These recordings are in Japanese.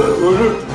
ど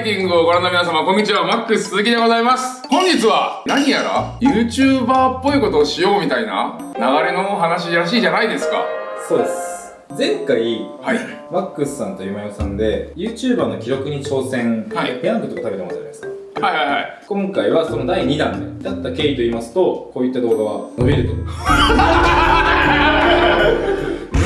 イティングをご覧の皆様こんにちは。マックス鈴木でございます。本日は何やら YouTuber っぽいことをしようみたいな流れの話らしいじゃないですか。そうです。前回はい。マックスさんとゆまよさんで YouTuber の記録に挑戦、はい。ペヤングとか食べてますじゃないですか。はいはいはい。今回はその第2弾でだった経緯と言いますとこういった動画は伸びると。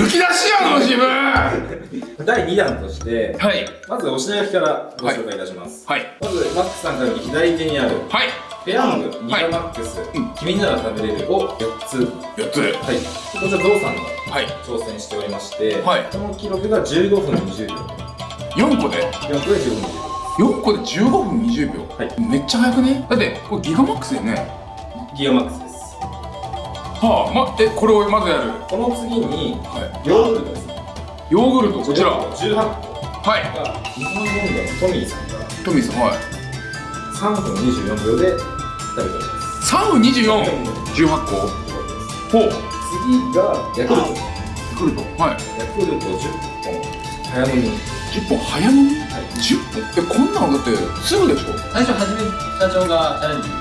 むき出しやの自分。は第2弾としてい。まずお品書きからご紹介いたします、はい。まずマックスさんから右左手にあるはい。ペヤングギガマックス、うん。君なら食べれるを4つ。4つ。はい。こちらゾウさんがはい。挑戦しておりまして、はい。その記録が15分20秒。4個で？4個で15分20秒。4個で15分20秒。はい。めっちゃ早くね？だってこれギガマックスだよね。ギガマックスです。はあまえこれをまずやる。この次にはヨーグルトですヨーグルトこちら。は18個。い。が日本文具のトミーさんが。トミーさんはい3分24秒で食べております。3分2418個。ほう。次がヤクルト。ヤクルト。はい。ヤクルト10本。早飲み。10本？早飲み？はい。10本？えこんなんだってすぐでしょ？最初初め社長がチャレンジし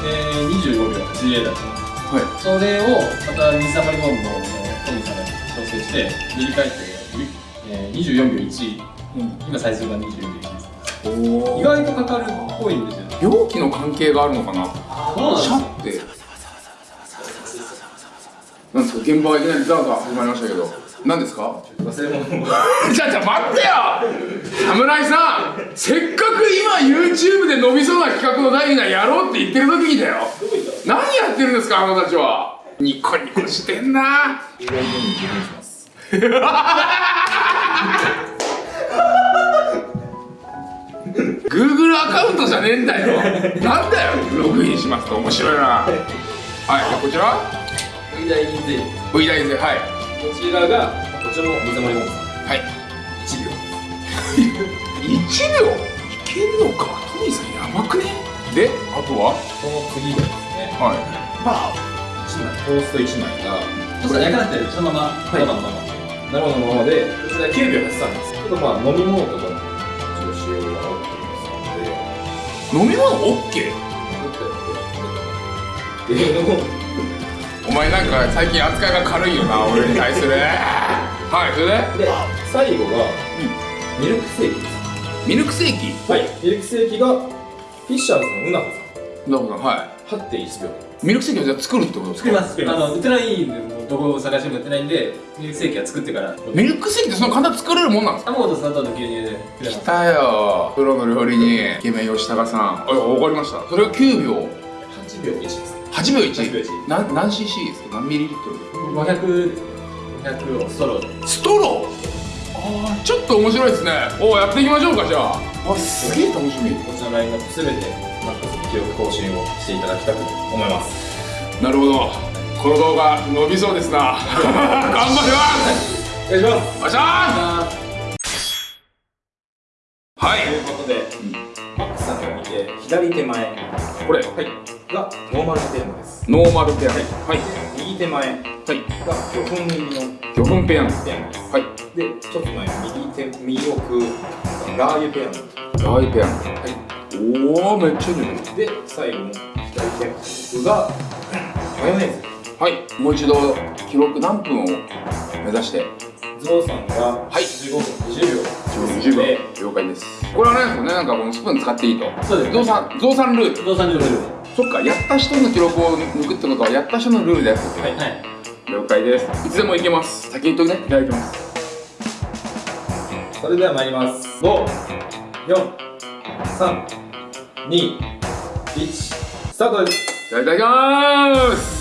て、で25秒80だった。のはい。それをまた水溜りボンドのトミーさんが調整して塗り替えて、えー、24秒1、今最速が24秒1です。お意外とかかるっぽいんですよね。病気の関係があるのかな？シャって。なんですか現場がいきなりザーザー始まりましたけど。何ですか？忘れ物。をじゃあじゃあ待ってよ！侍さん！せっかく今 YouTube で伸びそうな企画の第2弾やろうって言ってる時にだよ。何やってるんですかあなたたちは。ニコニコしてんな Google アカウントじゃねえんだよ。なんだよログインしますと。面白いな。はいじゃあこちら。右大銀ゼリー V 大ではい。こちらがこちらも水溜りボンドさんはい。1秒。1秒？いけるのか？トミーさんやばくね？であとは？その次がですね。はい。1枚トースト1枚がそしたら焼かなくてそのままい。生のまま生のままでこちら9秒83ですちょっとまあ飲み物とかも一応使用が OK ですので。飲み物 OK? っていうのをお前なんか最近扱いが軽いよな俺に対する。はいそれで？で最後がミルクセーキです。ミルクセーキ？はいミルクセーキがフィッシャーズのうなほなるほどはさん8.1秒いミルクセーキをじゃあ作るってことですか？作ります作ります。あの売ってないんでもうどこを探しても売ってないんでミルクセーキは作ってから。ミルクセーキってその簡単に作れるもんなんですか？卵と砂糖と牛乳で。作れます来たよ。プロの料理人イケメン吉高さん。あわかりました。それが9秒8秒1です。8秒 1, 8秒1なん何 cc ですか？何ミリリットル500 500をストローでストローあーちょっと面白いですねおおやっていきましょうかじゃああすげえ楽しみこちらのラインナップすべてマックスの記録更新をしていただきたく思いますなるほどこの動画伸びそうですな。頑張ります。お願いしますお願いしまあすはい。ということで、マックスさんから見て左手前。これ。はい。がノーマルテーマです。ノーマルペアはい。右手前。がはい。魚粉入りの魚粉ペヤングペヤングです。はい。でちょっと前右手右奥ラー油ペヤングラー油ペヤングはい。おおめっちゃ出てるで最後の左手。奥がマヨネーズはい。もう一度記録何分を目指して？ゾウさんがはい。15分20秒。10秒。了解です。これはね。なんかこのスプーン使っていいと。そうですゾウさんゾウさんルール。不動産上のルール。そっかやった人の記録を抜くってことはやった人のルールでやってるはい。はい。了解です。いつでもいけます。先に言っとくねいただきます。それでは参ります。5 4 3 2 1スタートです。いただきます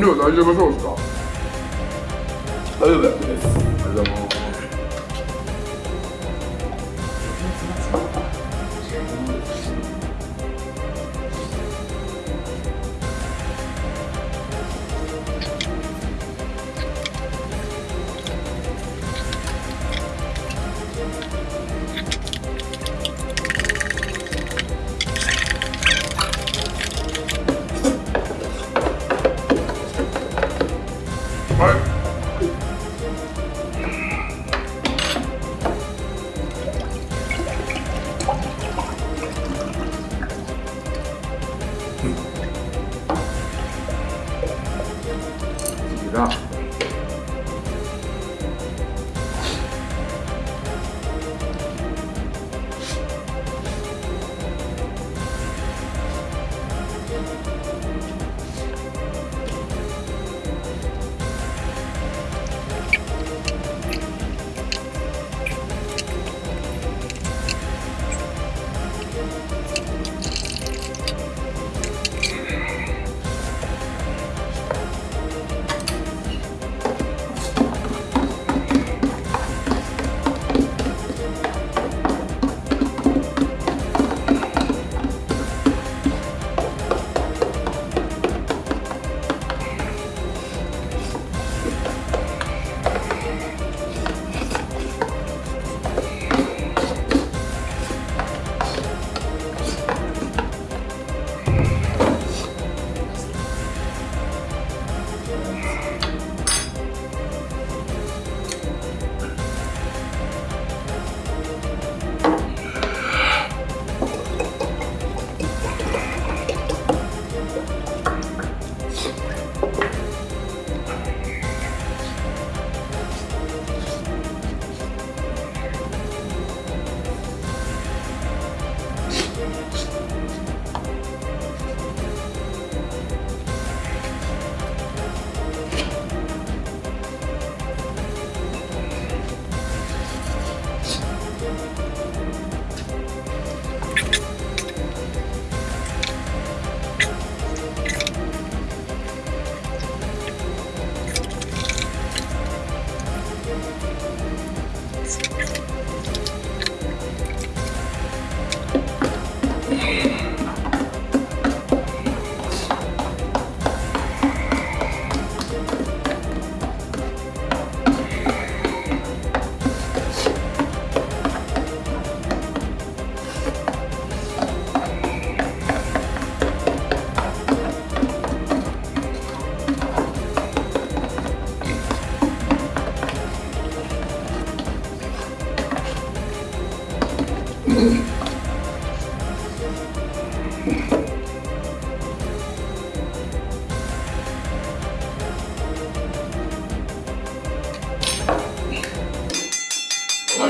量大丈夫そうですか？大丈夫ですありがとうございます。次がよ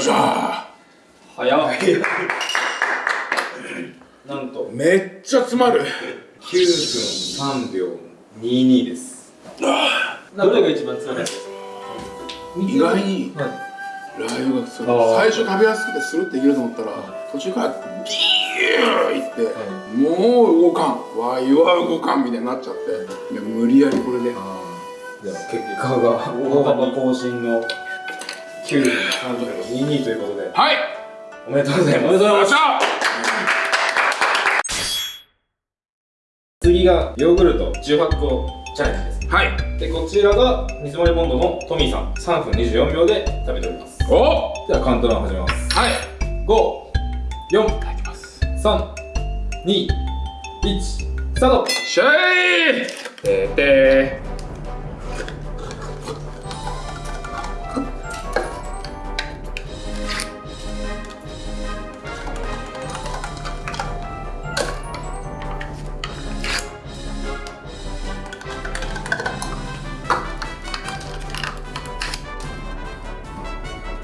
いしょ早っ。なんと。めっちゃ詰まる。9分3秒22です。どれが一番強いですか意外に。はい。ラー油が最初食べやすくてスルッていけると思ったら途中からビーいってもう動かん。わいは動かんみたいになっちゃって。い。や無理やりこれで。結果が大幅更新の9分3秒22ということで。はい。おめでとうございます。おめでとう。ございましゃ次がヨーグルト18個チャレンジです。はい。でこちらが水森ボンドのトミーさん。3分24秒で食べております。おではカウントダウン始めます。はい。54321いただきますスタート。しゃいてーてー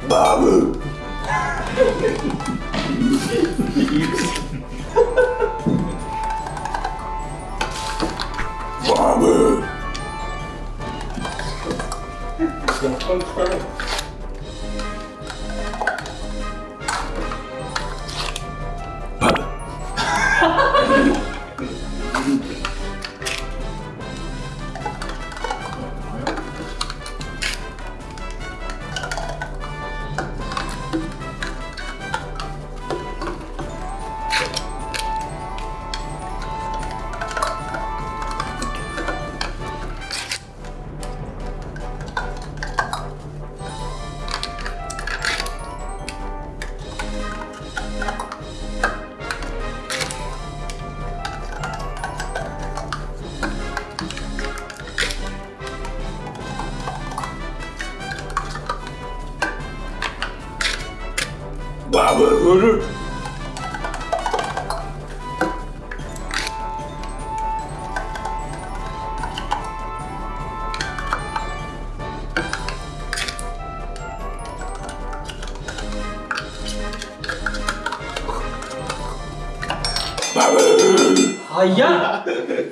バブ早っ。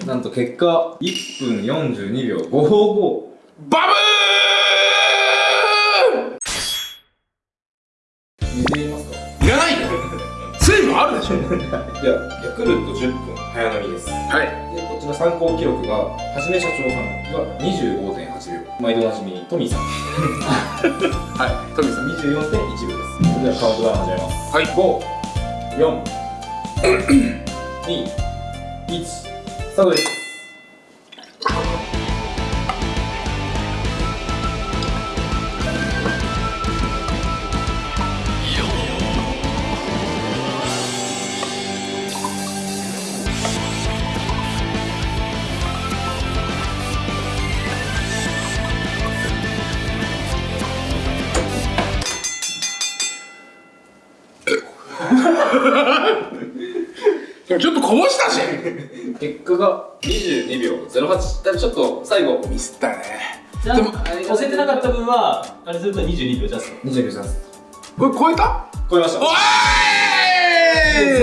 なんと結果1分42秒55バ見てみますかブルいらないよ。水分あるでしょ。ではヤクルト10分早飲みです。はい。でこちら参考記録がはじめ社長さんが25.8秒。毎度おなじみトミーさん。はいトミーさん。24.1秒です。それではカウントダウン始めます。はい1スタートです ちょっとこぼしたし。結果が22秒08だちょっと最後。ミスったね。でもあれ教えてなかった分はあれすると22秒ジャスト22秒ですこれ超えた？超えました。おい！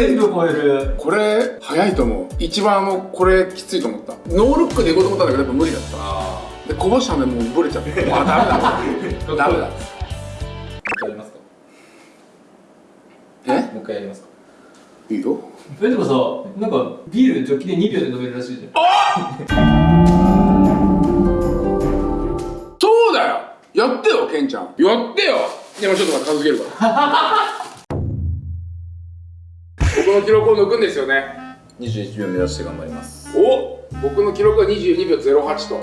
全部超える。これ早いと思う。一番あのこれきついと思った。ノールックでいこうと思ったんだけどやっぱ無理だった。あでこぼしたんでもうブレちゃって。あダメだ。ダメだ。もう一回やりますか？え？もう一回やりますか？いいよえでもさなんかビールジョッキで2秒で飲めるらしいじゃん。そうだよ！やってよケンちゃん。やってよ！でもちょっと片付けるから。僕の記録を抜くんですよね。21秒目指して頑張ります。お僕の記録は22秒08と。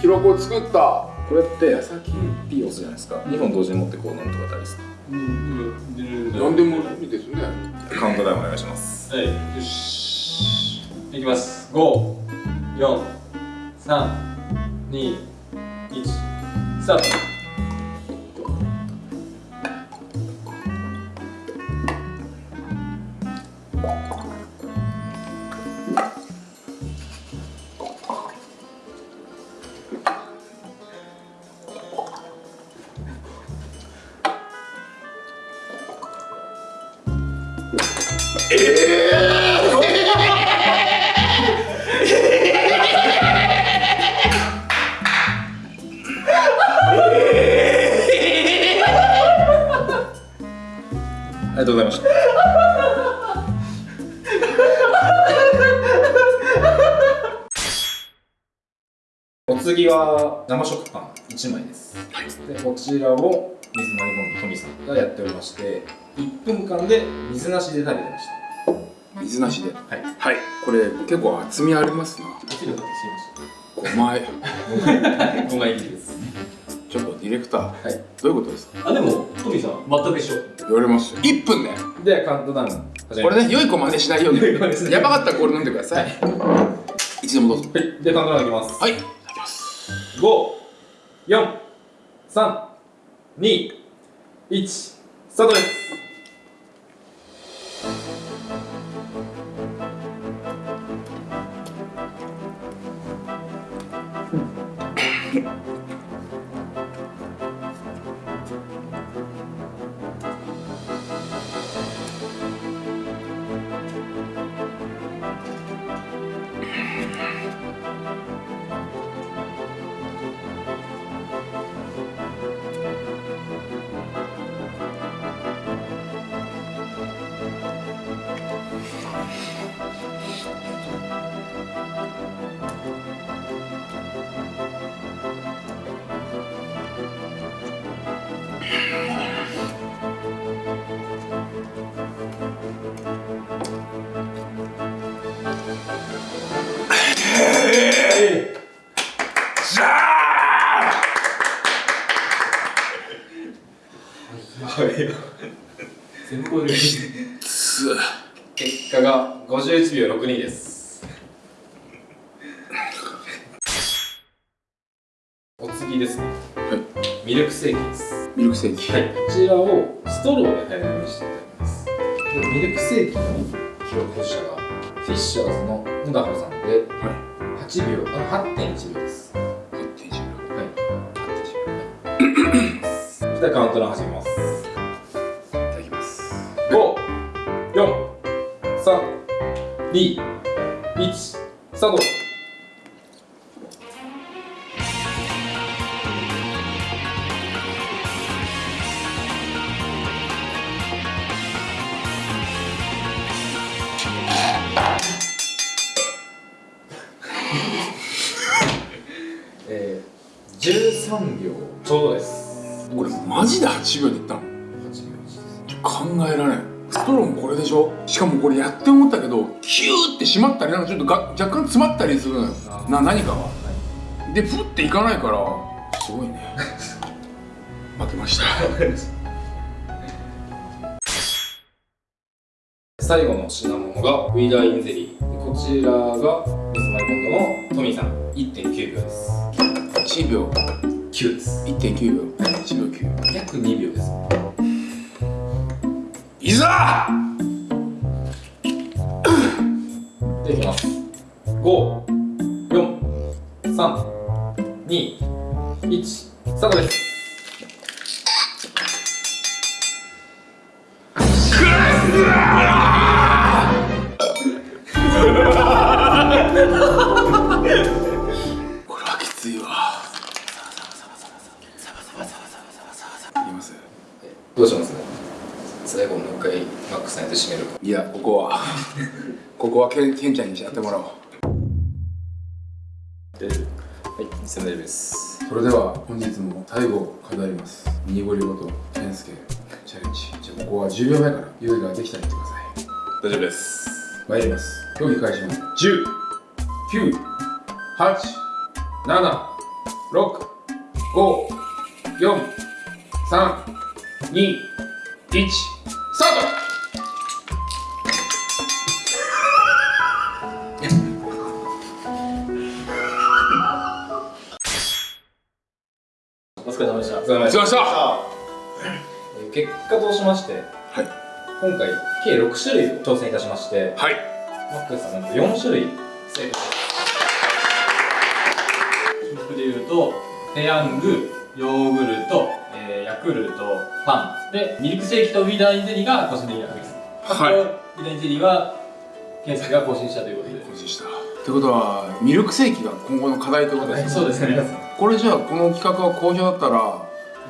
記録を作った。これって矢先ピー押すじゃないですか。2本同時に持ってこうなんとか大ですか？うん何でもいいですね。カウントダウンお願いします。はいよし。いきます。5 4 3 2 1スタートとうございました。お次は生食パン1枚です、でこちらを水まりボンドトミさんがやっておりまして1分間で水なしで食べてまし水なしで。たはい。はい。これ結構厚みありますな。落ちることしまし5枚5枚入りですディレクター、はい。どういうことですか？あでもトミーさん全く一緒。言われますよ。1分で。でカウントダウンこれね良い子真似しないように。やばかったらこれ飲んでください、い。つでもどうぞはい。でカウントダウンいきます。はい。いきます54321スタートです結果が51秒62です。お次ですね。はい。ミルクセーキです。ミルクセーキ。はい、こちらをストローで早飲みしていただきます。でミルクセーキの者がフィッシャーズの野田原さんでは8秒あ8.1秒です。い8.1秒。はい。8.1秒。それではカウントダウン始めます54321スタート。えー、13秒。ちょうどです。これマジで8秒でいったの？8秒です。考えられん。ストローもこれでしょ？しかもこれやって思ったけどキューって締まったりなんかちょっとが若干詰まったりするな何かが。でプッていかないからすごいね。負けました。最後の品物がウィダーインゼリー。こちらがミスマイボンドのトミーさん。1.9秒です。1秒。9です。1.9秒。1秒9約2秒です。いざでいきます。5 4 3 2 1スタートです。もう一回マックスさんやって締めるか。いやここは。ここはケンケンちゃんにやってもらおう。はい全然大丈夫ですそれでは本日も最後を飾ります。ミニゴリごと健介チャレンジ。じゃあここは10秒前から用意ができたら言ってください。大丈夫です。参ります。競技開始まで10 9 8 7 6 5 4 3 2 1お疲れ様でした。お疲れ様ですしました。えー結果としましてはい。今回計6種類を挑戦いたしましてはい。マックスさんなんと4種類。正解僕で言うとペヤングヨーグルト、えーヤクルトパン。でミルクセーキとウィダーインゼリーが個人的なです。はい。あとウィダーインゼリーは健介が更新したということで。更新した。ってことはミルクセーキが今後の課題ということですね。そうですねこれじゃあこの企画が好評だったら。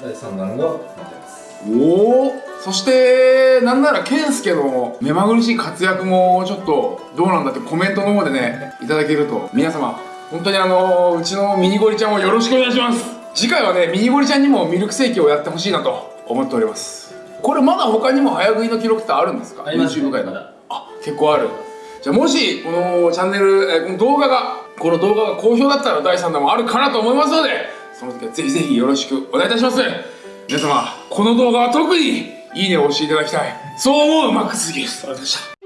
第3弾がなってます。おおそしてなんなら健介の目まぐるしい活躍もちょっとどうなんだってコメントの方でねいただけると皆様本当にあのうちのミニゴリちゃんをよろしくお願いします。次回はねミニゴリちゃんにもミルクセーキをやってほしいなと思っております。これまだ他にも早食いの記録ってあるんですか？あります。YouTube 界のあ結構ある。じゃあもしこのチャンネル、えーこの動画がこの動画が好評だったら第3弾もあるかなと思いますのでその時はぜひぜひよろしくお願いいたします。皆様この動画は特にいいねを押していただきたい。そう思うマックスギですありがとうございました。